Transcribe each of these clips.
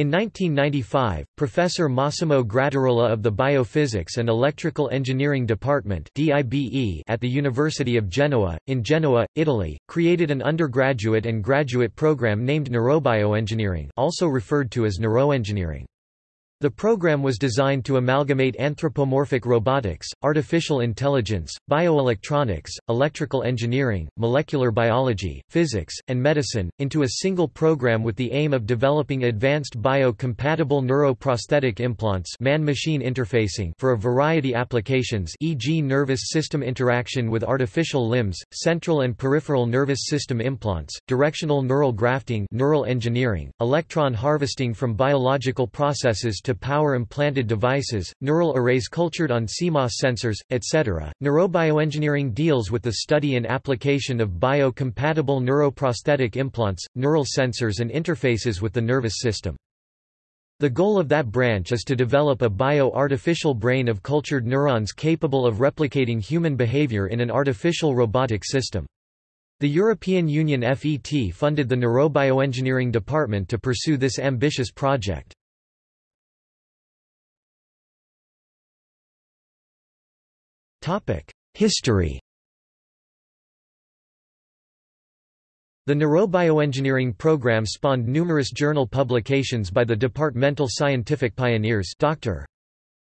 In 1995, Professor Massimo Grattarola of the Biophysics and Electrical Engineering Department at the University of Genoa, in Genoa, Italy, created an undergraduate and graduate program named Neurobioengineering also referred to as neuroengineering. The program was designed to amalgamate anthropomorphic robotics, artificial intelligence, bioelectronics, electrical engineering, molecular biology, physics, and medicine, into a single program with the aim of developing advanced bio-compatible neuroprosthetic implants man-machine interfacing for a variety of applications e.g. nervous system interaction with artificial limbs, central and peripheral nervous system implants, directional neural grafting neural engineering, electron harvesting from biological processes to to power implanted devices, neural arrays cultured on CMOS sensors, etc. Neurobioengineering deals with the study and application of bio-compatible neuroprosthetic implants, neural sensors and interfaces with the nervous system. The goal of that branch is to develop a bio-artificial brain of cultured neurons capable of replicating human behavior in an artificial robotic system. The European Union FET funded the Neurobioengineering department to pursue this ambitious project. History The neurobioengineering program spawned numerous journal publications by the departmental scientific pioneers Dr.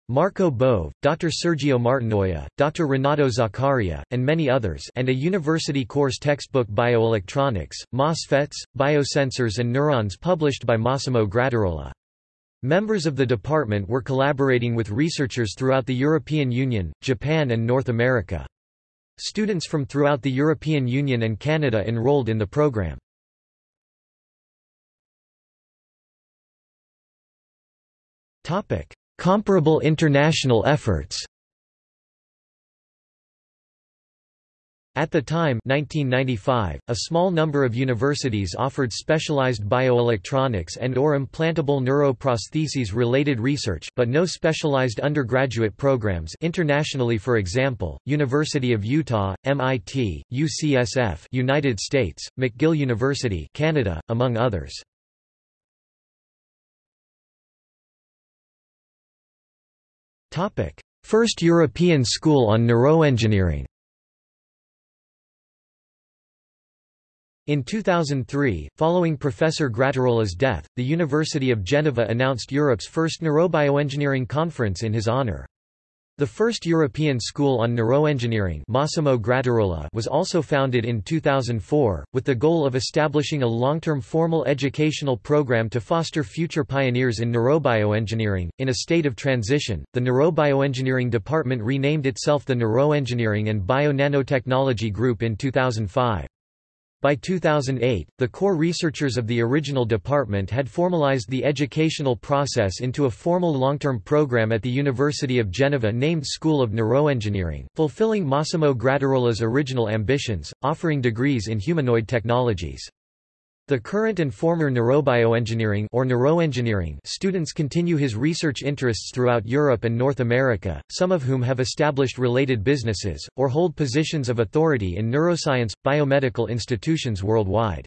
Marco Bove, Dr. Sergio Martinoia, Dr. Renato Zaccaria, and many others and a university course textbook Bioelectronics, MOSFETs, Biosensors and Neurons published by Massimo Grattarola. Members of the department were collaborating with researchers throughout the European Union, Japan and North America. Students from throughout the European Union and Canada enrolled in the program. Comparable international efforts At the time 1995, a small number of universities offered specialized bioelectronics and or implantable neuroprostheses related research but no specialized undergraduate programs internationally for example, University of Utah, MIT, UCSF United States, McGill University Canada, among others. First European School on Neuroengineering In 2003, following Professor Grattarola's death, the University of Genoa announced Europe's first neurobioengineering conference in his honor. The first European School on Neuroengineering Massimo Grattarola was also founded in 2004, with the goal of establishing a long-term formal educational program to foster future pioneers in neurobioengineering. In a state of transition, the Neurobioengineering Department renamed itself the Neuroengineering and Bio-Nanotechnology Group in 2005. By 2008, the core researchers of the original department had formalized the educational process into a formal long-term program at the University of Genoa named School of Neuroengineering, fulfilling Massimo Grattarola's original ambitions, offering degrees in humanoid technologies. The current and former neurobioengineering or neuroengineering students continue his research interests throughout Europe and North America, some of whom have established related businesses, or hold positions of authority in neuroscience, biomedical institutions worldwide.